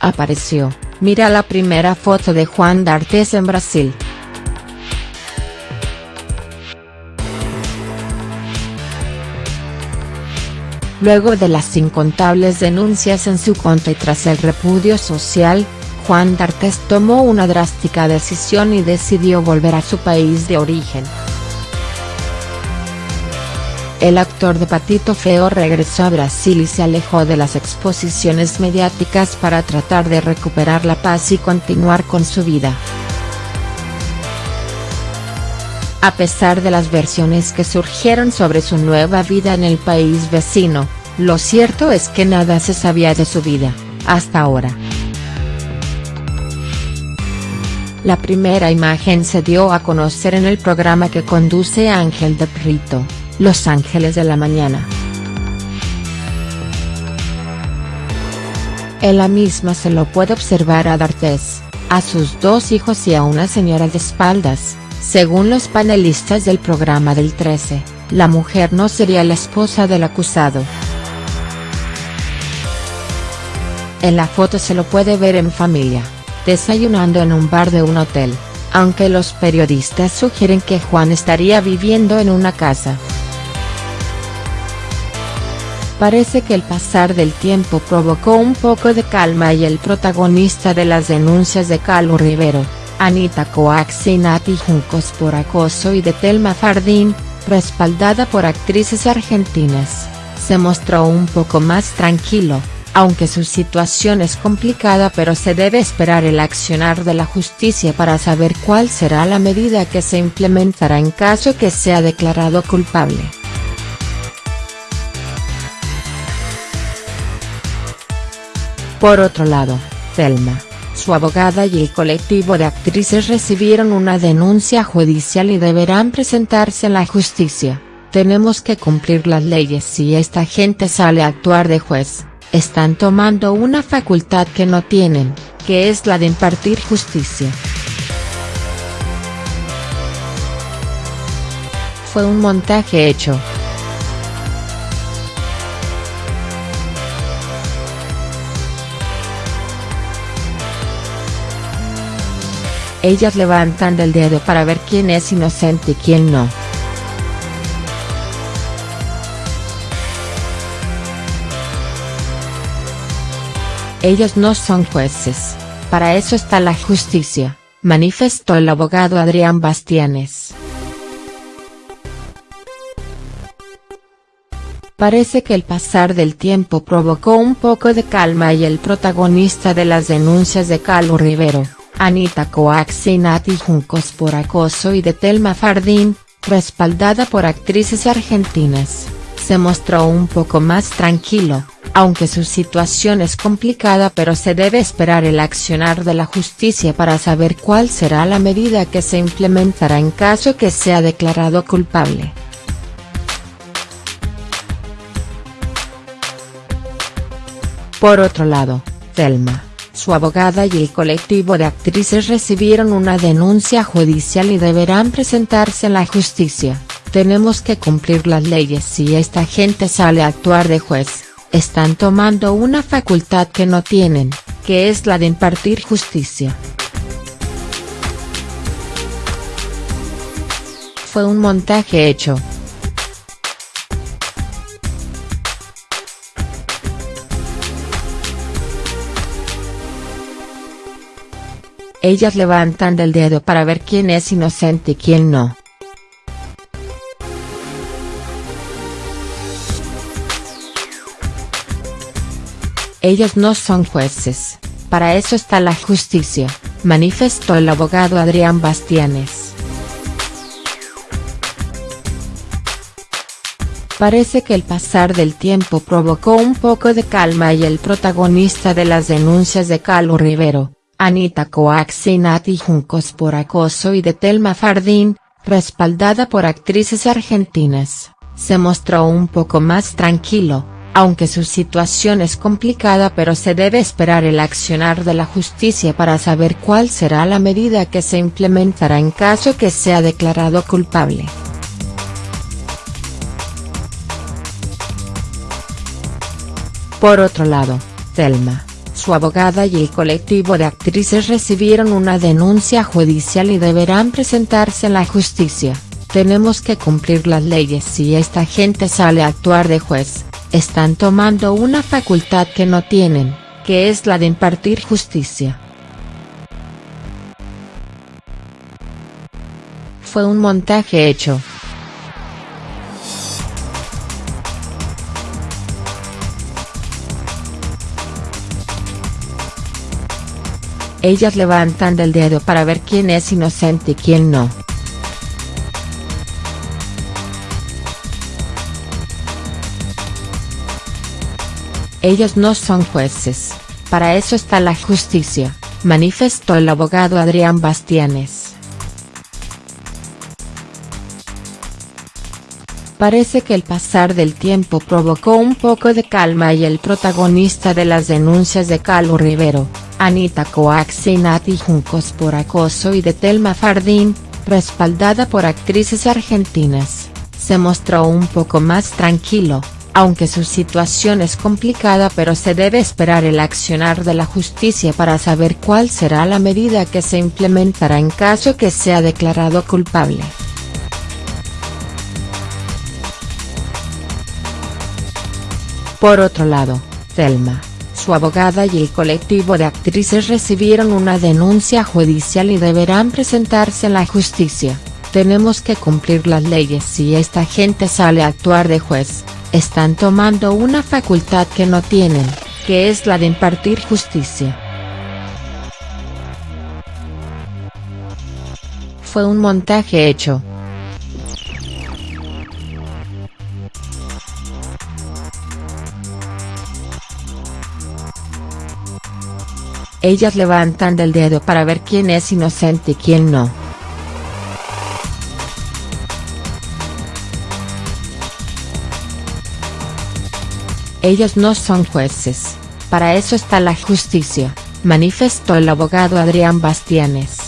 Apareció, mira la primera foto de Juan D'Artes en Brasil. Luego de las incontables denuncias en su contra y tras el repudio social, Juan D'Artes tomó una drástica decisión y decidió volver a su país de origen. El actor de Patito Feo regresó a Brasil y se alejó de las exposiciones mediáticas para tratar de recuperar la paz y continuar con su vida. A pesar de las versiones que surgieron sobre su nueva vida en el país vecino, lo cierto es que nada se sabía de su vida, hasta ahora. La primera imagen se dio a conocer en el programa que conduce Ángel de Prito, Los Ángeles de la Mañana. En la misma se lo puede observar a D'Artes, a sus dos hijos y a una señora de espaldas, según los panelistas del programa del 13, la mujer no sería la esposa del acusado. En la foto se lo puede ver en familia, desayunando en un bar de un hotel, aunque los periodistas sugieren que Juan estaría viviendo en una casa. Parece que el pasar del tiempo provocó un poco de calma y el protagonista de las denuncias de Carlos Rivero, Anita Coaxi y Nati Juncos por acoso y de Telma Fardín, respaldada por actrices argentinas, se mostró un poco más tranquilo, aunque su situación es complicada pero se debe esperar el accionar de la justicia para saber cuál será la medida que se implementará en caso que sea declarado culpable. Por otro lado, Thelma, su abogada y el colectivo de actrices recibieron una denuncia judicial y deberán presentarse en la justicia, tenemos que cumplir las leyes si esta gente sale a actuar de juez, están tomando una facultad que no tienen, que es la de impartir justicia. Fue un montaje hecho. Ellas levantan el dedo para ver quién es inocente y quién no. Ellos no son jueces, para eso está la justicia, manifestó el abogado Adrián Bastianes. Parece que el pasar del tiempo provocó un poco de calma y el protagonista de las denuncias de Carlos Rivero, Anita Coax y Nati Juncos por acoso y de Telma Fardín, respaldada por actrices argentinas, se mostró un poco más tranquilo, aunque su situación es complicada pero se debe esperar el accionar de la justicia para saber cuál será la medida que se implementará en caso que sea declarado culpable. Por otro lado, Thelma, su abogada y el colectivo de actrices recibieron una denuncia judicial y deberán presentarse en la justicia, tenemos que cumplir las leyes si esta gente sale a actuar de juez están tomando una facultad que no tienen, que es la de impartir justicia. Fue un montaje hecho. Ellas levantan el dedo para ver quién es inocente y quién no. Ellos no son jueces, para eso está la justicia, manifestó el abogado Adrián Bastianes. Parece que el pasar del tiempo provocó un poco de calma y el protagonista de las denuncias de Carlos Rivero, Anita Coax y Nati Juncos por acoso y de Telma Fardín, respaldada por actrices argentinas, se mostró un poco más tranquilo, aunque su situación es complicada pero se debe esperar el accionar de la justicia para saber cuál será la medida que se implementará en caso que sea declarado culpable. Por otro lado, Thelma, su abogada y el colectivo de actrices recibieron una denuncia judicial y deberán presentarse en la justicia. Tenemos que cumplir las leyes si esta gente sale a actuar de juez, están tomando una facultad que no tienen, que es la de impartir justicia. Fue un montaje hecho. Ellas levantan del dedo para ver quién es inocente y quién no. Ellos no son jueces, para eso está la justicia, manifestó el abogado Adrián Bastianes. Parece que el pasar del tiempo provocó un poco de calma y el protagonista de las denuncias de Calo Rivero, Anita Coax y Nati Juncos por acoso y de Telma Fardín, respaldada por actrices argentinas, se mostró un poco más tranquilo, aunque su situación es complicada pero se debe esperar el accionar de la justicia para saber cuál será la medida que se implementará en caso que sea declarado culpable. Por otro lado, Thelma, su abogada y el colectivo de actrices recibieron una denuncia judicial y deberán presentarse en la justicia. Tenemos que cumplir las leyes si esta gente sale a actuar de juez, están tomando una facultad que no tienen, que es la de impartir justicia. Fue un montaje hecho. Ellas levantan del dedo para ver quién es inocente y quién no. Ellos no son jueces, para eso está la justicia, manifestó el abogado Adrián Bastianes.